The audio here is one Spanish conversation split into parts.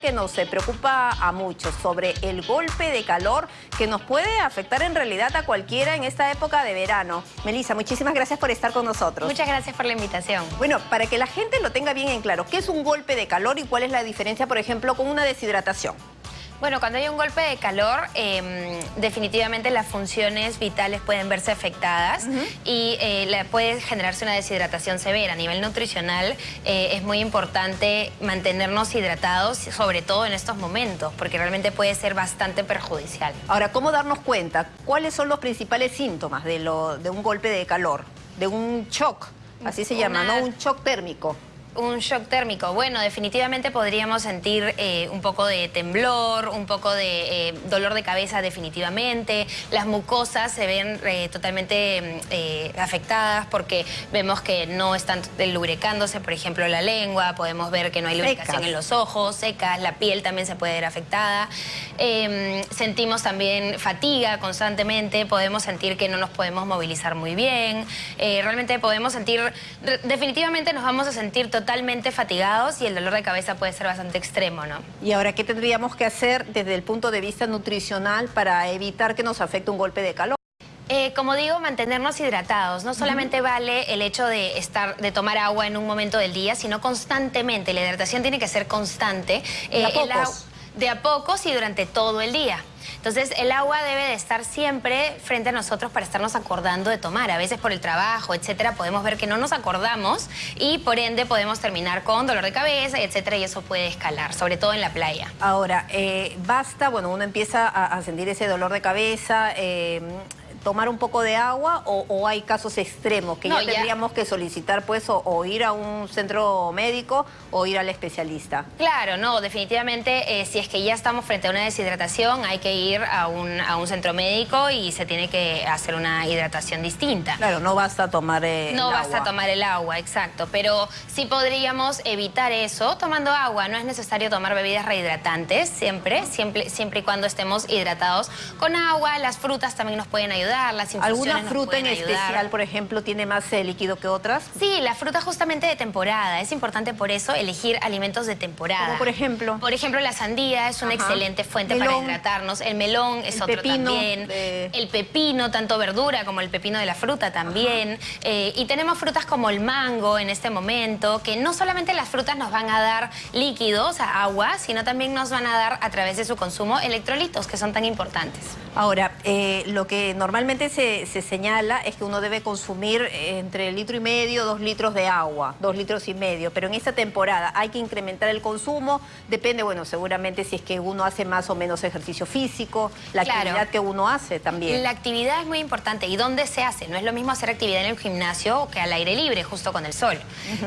que nos preocupa a muchos sobre el golpe de calor que nos puede afectar en realidad a cualquiera en esta época de verano. Melissa, muchísimas gracias por estar con nosotros. Muchas gracias por la invitación. Bueno, para que la gente lo tenga bien en claro, ¿qué es un golpe de calor y cuál es la diferencia, por ejemplo, con una deshidratación? Bueno, cuando hay un golpe de calor, em, definitivamente las funciones vitales pueden verse afectadas y eh, puede generarse una deshidratación severa. A nivel nutricional eh, es muy importante mantenernos hidratados, sobre todo en estos momentos, porque realmente puede ser bastante perjudicial. Ahora, ¿cómo darnos cuenta? ¿Cuáles son los principales síntomas de, lo, de un golpe de calor? De un shock, así se llama, ¿no? Un shock térmico. Un shock térmico. Bueno, definitivamente podríamos sentir eh, un poco de temblor, un poco de eh, dolor de cabeza definitivamente. Las mucosas se ven eh, totalmente afectadas porque vemos que no están lubricándose, por ejemplo, la lengua, podemos ver que no hay lubricación en los ojos, secas, la piel también se puede ver afectada. Em, sentimos también fatiga constantemente, podemos sentir que no nos podemos movilizar muy bien. realmente podemos sentir, definitivamente nos vamos a sentir totalmente totalmente fatigados y el dolor de cabeza puede ser bastante extremo, ¿no? Y ahora, ¿qué tendríamos que hacer desde el punto de vista nutricional para evitar que nos afecte un golpe de calor? Eh, como digo, mantenernos hidratados. No solamente vale el hecho de estar, de tomar agua en un momento del día, sino constantemente. La hidratación tiene que ser constante. ¿De a eh, pocos? De a pocos y durante todo el día. Entonces el agua debe de estar siempre frente a nosotros para estarnos acordando de tomar. A veces por el trabajo, etcétera, podemos ver que no nos acordamos y por ende podemos terminar con dolor de cabeza, etcétera, y eso puede escalar, sobre todo en la playa. Ahora, eh, basta, bueno, uno empieza a, sentir ese dolor de cabeza, eh, tomar un poco de agua o, hay casos extremos que ya tendríamos que solicitar pues o, ir a un centro médico o ir al especialista? Claro, no, definitivamente eh, si es que ya estamos frente a una deshidratación hay que ir a un, a un centro médico y se tiene que hacer una hidratación distinta. Claro, no basta tomar eh, No basta tomar el agua, exacto, pero sí podríamos evitar eso tomando agua. No es necesario tomar bebidas rehidratantes siempre, siempre, siempre y cuando estemos hidratados con agua. Las frutas también nos pueden ayudar ¿Alguna fruta en especial, por ejemplo, tiene más eh, líquido que otras? Sí, la fruta justamente de temporada. Es importante por eso elegir alimentos de temporada. ¿Como por ejemplo? Por ejemplo, la sandía es una excelente fuente para hidratarnos. El melón es otro también. El pepino, tanto verdura como el pepino de la fruta también. Eh, y tenemos frutas como el mango en este momento, que no solamente las frutas nos van a dar líquidos, agua, sino también nos van a dar a través de su consumo electrolitos, que son tan importantes. Ahora, eh, lo que normalmente se, señala es que uno debe consumir eh, entre litro y medio, dos litros de agua, dos litros y medio, pero en esta temporada hay que incrementar el consumo, depende, bueno, seguramente si es que uno hace más o menos ejercicio físico, la actividad que uno hace también. La actividad es muy importante, ¿y dónde se hace? No es lo mismo hacer actividad en el gimnasio que al aire libre, justo con el sol.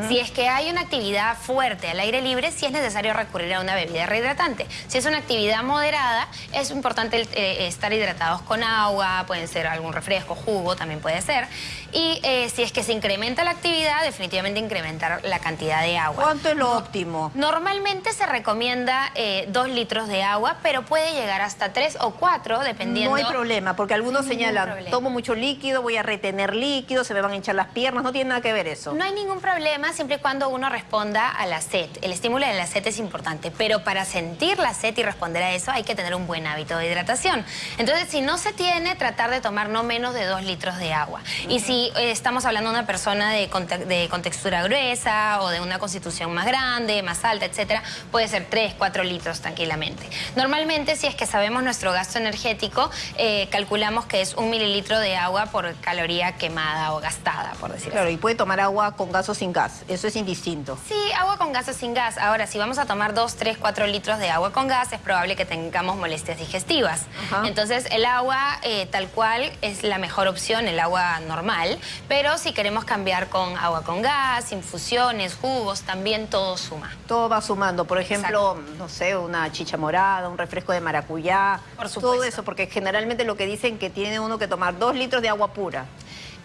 Si es que hay una actividad fuerte al aire libre, sí es necesario recurrir a una bebida rehidratante. Si es una actividad moderada, es importante eh, estar hidratados con agua, pueden ser algún refresco, jugo, también puede ser. Y eh, si es que se incrementa la actividad, definitivamente incrementar la cantidad de agua. ¿Cuánto es lo óptimo? Normalmente se recomienda eh, dos litros de agua, pero puede llegar hasta tres o cuatro, dependiendo... No hay problema, porque algunos señalan, tomo mucho líquido, voy a retener líquido, se me van a hinchar las piernas, no tiene nada que ver eso. No hay ningún problema siempre y cuando uno responda a la sed. El estímulo de la sed es importante, pero para sentir la sed y responder a eso hay que tener un buen hábito de hidratación. Entonces, si no se tiene, tratar de tomar no menos de dos litros de agua. Y si eh, estamos hablando de una persona de, de, contextura gruesa o de una constitución más grande, más alta, etcétera, puede ser tres, cuatro litros tranquilamente. Normalmente, si es que sabemos nuestro gasto energético, eh, calculamos que es un mililitro de agua por caloría quemada o gastada, por decirlo Claro, y puede tomar agua con gas o sin gas, eso es indistinto. Sí, agua con gas o sin gas. Ahora, si vamos a tomar dos, tres, cuatro litros de agua con gas, es probable que tengamos molestias digestivas. Entonces, el agua eh, tal cual es la mejor opción, el agua normal, pero si queremos cambiar con agua con gas, infusiones, jugos, también todo suma. Todo va sumando, por ejemplo, no sé, una chicha morada, un refresco de maracuyá, por todo eso, porque generalmente lo que dicen que tiene uno que tomar dos litros de agua pura.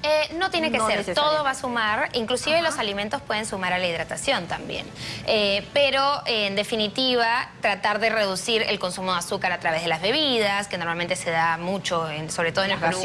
Eh, no tiene que ser, todo va a sumar, inclusive los alimentos pueden sumar a la hidratación también. Eh, pero en definitiva, tratar de reducir el consumo de azúcar a través de las bebidas, que normalmente se da mucho, sobre todo en el Perú,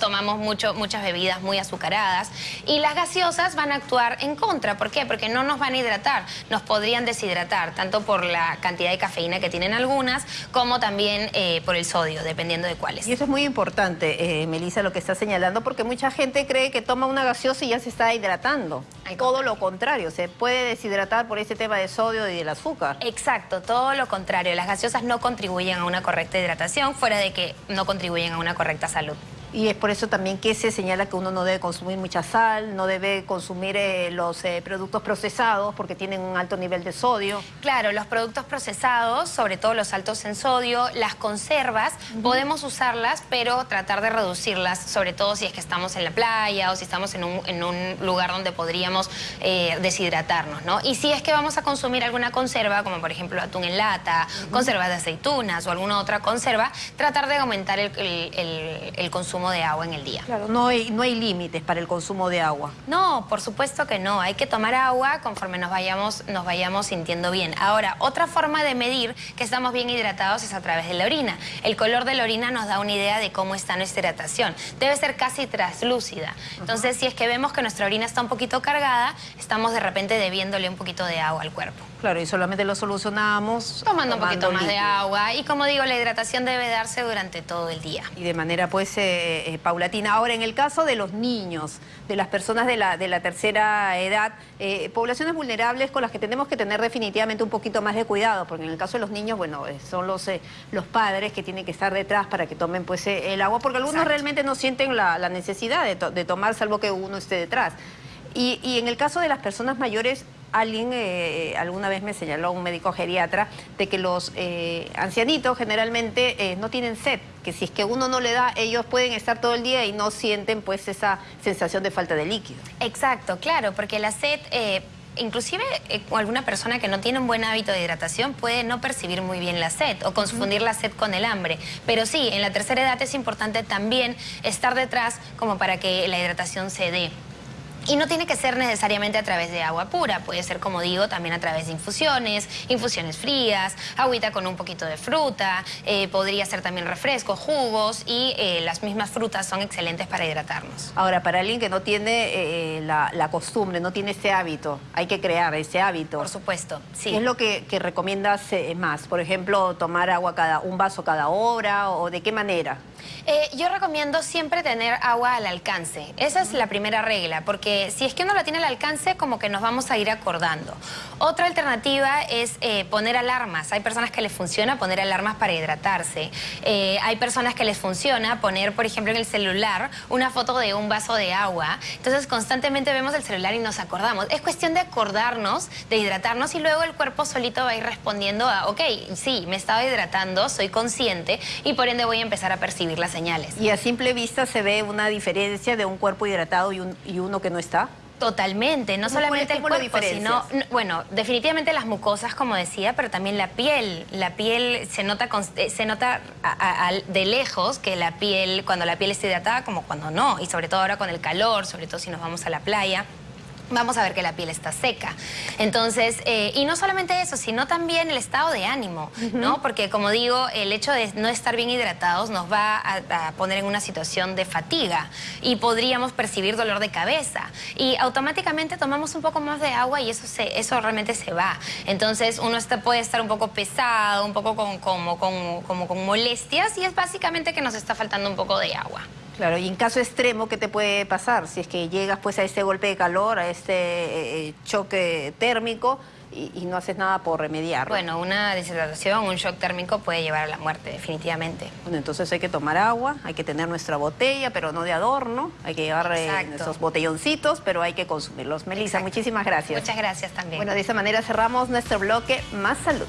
tomamos mucho, muchas bebidas muy azucaradas. Y las gaseosas van a actuar en contra, ¿por qué? Porque no nos van a hidratar, nos podrían deshidratar, tanto por la cantidad de cafeína que tienen algunas, como también eh, por el sodio, dependiendo de cuáles. Y eso es muy importante, eh, Melissa, lo que está señalando, porque mucha gente cree que toma una gaseosa y ya se está hidratando. todo lo contrario, se puede deshidratar por ese tema de sodio y del azúcar. Exacto, todo lo contrario. Las gaseosas no contribuyen a una correcta hidratación, fuera de que no contribuyen a una correcta salud. Y es por eso también que se señala que uno no debe consumir mucha sal, no debe consumir eh, los eh, productos procesados porque tienen un alto nivel de sodio. Claro, los productos procesados, sobre todo los altos en sodio, las conservas, podemos usarlas, pero tratar de reducirlas, sobre todo si es que estamos en la playa o si estamos en un, lugar donde podríamos eh, deshidratarnos, ¿no? Y si es que vamos a consumir alguna conserva, como por ejemplo atún en lata, conservas de aceitunas o alguna otra conserva, tratar de aumentar el consumo de agua en el día. Claro, no hay, no hay límites para el consumo de agua. No, por supuesto que no. Hay que tomar agua conforme nos vayamos, nos vayamos sintiendo bien. Ahora, otra forma de medir que estamos bien hidratados es a través de la orina. El color de la orina nos da una idea de cómo está nuestra hidratación. Debe ser casi traslúcida. Entonces, si es que vemos que nuestra orina está un poquito cargada, estamos de repente debiéndole un poquito de agua al cuerpo. Claro, y solamente lo solucionamos tomando, un poquito más de agua. Y como digo, la hidratación debe darse durante todo el día. Y de manera, pues, eh, eh, paulatina. Ahora, en el caso de los niños, de las personas de la, de la tercera edad, eh, poblaciones vulnerables con las que tenemos que tener definitivamente un poquito más de cuidado, porque en el caso de los niños, bueno, son los, los padres que tienen que estar detrás para que tomen pues el agua, porque algunos realmente no sienten la, necesidad de, tomar, salvo que uno esté detrás. Y, y en el caso de las personas mayores, alguien eh, alguna vez me señaló, un médico geriatra, de que los eh, ancianitos generalmente eh, no tienen sed, que si es que uno no le da, ellos pueden estar todo el día y no sienten pues esa sensación de falta de líquido. Exacto, claro, porque la sed... Inclusive alguna persona que no tiene un buen hábito de hidratación puede no percibir muy bien la sed o confundir la sed con el hambre. Pero sí, en la tercera edad es importante también estar detrás como para que la hidratación se dé. Y no tiene que ser necesariamente a través de agua pura, puede ser, como digo, también a través de infusiones, infusiones frías, agüita con un poquito de fruta, eh, podría ser también refrescos, jugos y eh, las mismas frutas son excelentes para hidratarnos. Ahora, para alguien que no tiene eh, la, costumbre, no tiene ese hábito, hay que crear ese hábito. Por supuesto, sí. ¿Qué es lo que, que recomiendas más? Por ejemplo, tomar agua cada un vaso cada hora o de qué manera? Yo recomiendo siempre tener agua al alcance. Esa es la primera regla, porque si es que uno la tiene al alcance, como que nos vamos a ir acordando. Otra alternativa es eh, poner alarmas. Hay personas que les funciona poner alarmas para hidratarse. Eh, hay personas que les funciona poner, por ejemplo, en el celular una foto de un vaso de agua. Entonces, constantemente vemos el celular y nos acordamos. Es cuestión de acordarnos, de hidratarnos y luego el cuerpo solito va a ir respondiendo a, ok, sí, me estaba hidratando, soy consciente y por ende voy a empezar a percibir las señales. Y a simple vista se ve una diferencia de un cuerpo hidratado y, y uno que no está? Totalmente, no solamente el cuerpo, sino, bueno, definitivamente las mucosas, como decía, pero también la piel. La piel se nota, eh, se nota de lejos que la piel, cuando la piel está hidratada, como cuando no, y sobre todo ahora con el calor, sobre todo si nos vamos a la playa vamos a ver que la piel está seca. Entonces, eh, y no solamente eso, sino también el estado de ánimo, ¿no? Porque como digo, el hecho de no estar bien hidratados nos va a, poner en una situación de fatiga y podríamos percibir dolor de cabeza. Y automáticamente tomamos un poco más de agua y eso, se, eso realmente se va. Entonces, uno está, puede estar un poco pesado, un poco con, como, como con molestias y es básicamente que nos está faltando un poco de agua. Claro, y en caso extremo, ¿qué te puede pasar? Si es que llegas pues a este golpe de calor, a este eh, eh, choque térmico y, no haces nada por remediarlo. Bueno, una deshidratación, un shock térmico puede llevar a la muerte, definitivamente. Bueno, entonces hay que tomar agua, hay que tener nuestra botella, pero no de adorno, hay que llevar eh, esos botelloncitos, pero hay que consumirlos. Melissa, muchísimas gracias. Muchas gracias también. Bueno, de esa manera cerramos nuestro bloque Más Salud.